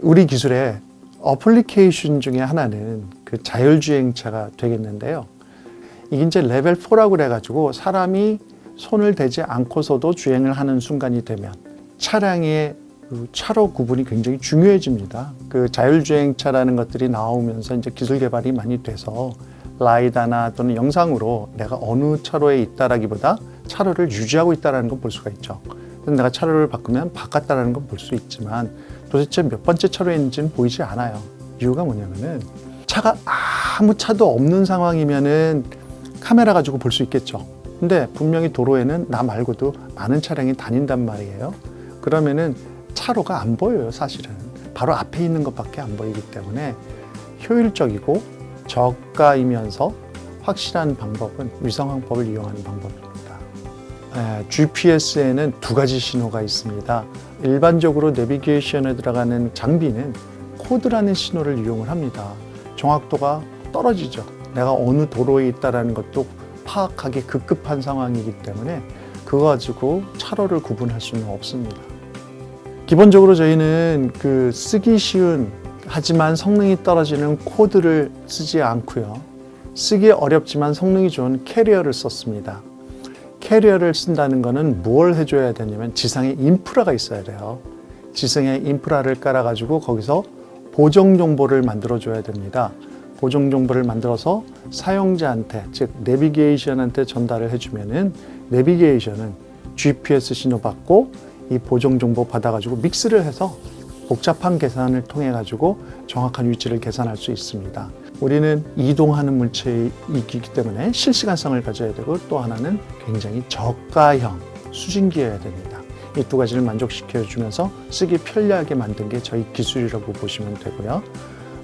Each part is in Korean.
우리 기술의 어플리케이션 중에 하나는 그 자율주행차가 되겠는데요. 이게 이제 레벨 4라고 그래가지고 사람이 손을 대지 않고서도 주행을 하는 순간이 되면 차량의 그 차로 구분이 굉장히 중요해집니다. 그 자율주행차라는 것들이 나오면서 이제 기술 개발이 많이 돼서 라이다나 또는 영상으로 내가 어느 차로에 있다라기보다 차로를 유지하고 있다라는 걸볼 수가 있죠. 내가 차로를 바꾸면 바꿨다라는 걸볼수 있지만 도대체 몇 번째 차로에 있는지는 보이지 않아요. 이유가 뭐냐면은 차가 아무 차도 없는 상황이면은 카메라 가지고 볼 수 있겠죠. 근데 분명히 도로에는 나 말고도 많은 차량이 다닌단 말이에요. 그러면은 차로가 안 보여요, 사실은. 바로 앞에 있는 것밖에 안 보이기 때문에 효율적이고 저가이면서 확실한 방법은 위성항법을 이용하는 방법입니다. GPS에는 두 가지 신호가 있습니다. 일반적으로 내비게이션에 들어가는 장비는 코드라는 신호를 이용을 합니다. 정확도가 떨어지죠. 내가 어느 도로에 있다는 것도 파악하기 급급한 상황이기 때문에 그거 가지고 차로를 구분할 수는 없습니다. 기본적으로 저희는 그 쓰기 쉬운 하지만 성능이 떨어지는 코드를 쓰지 않고요. 쓰기 어렵지만 성능이 좋은 캐리어를 썼습니다. 캐리어를 쓴다는 것은 뭘 해줘야 되냐면 지상에 인프라가 있어야 돼요. 지상에 인프라를 깔아가지고 거기서 보정 정보를 만들어 줘야 됩니다. 보정 정보를 만들어서 사용자한테 즉 내비게이션한테 전달을 해주면은 내비게이션은 GPS 신호 받고 이 보정 정보 받아가지고 믹스를 해서 복잡한 계산을 통해 가지고 정확한 위치를 계산할 수 있습니다. 우리는 이동하는 물체이기 때문에 실시간성을 가져야 되고 또 하나는 굉장히 저가형 수신기여야 됩니다. 이 두 가지를 만족시켜 주면서 쓰기 편리하게 만든 게 저희 기술이라고 보시면 되고요.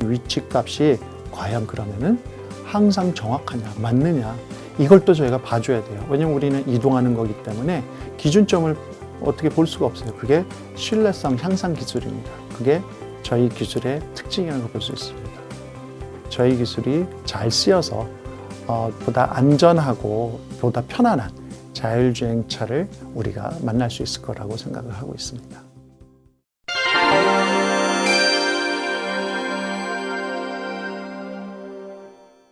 위치 값이 과연 그러면은 항상 정확하냐, 맞느냐 이걸 또 저희가 봐줘야 돼요. 왜냐면 우리는 이동하는 거기 때문에 기준점을 어떻게 볼 수가 없어요. 그게 신뢰성 향상 기술입니다. 그게 저희 기술의 특징이라고 볼 수 있습니다. 저희 기술이 잘 쓰여서 어, 보다 안전하고 보다 편안한 자율주행차를 우리가 만날 수 있을 거라고 생각을 하고 있습니다.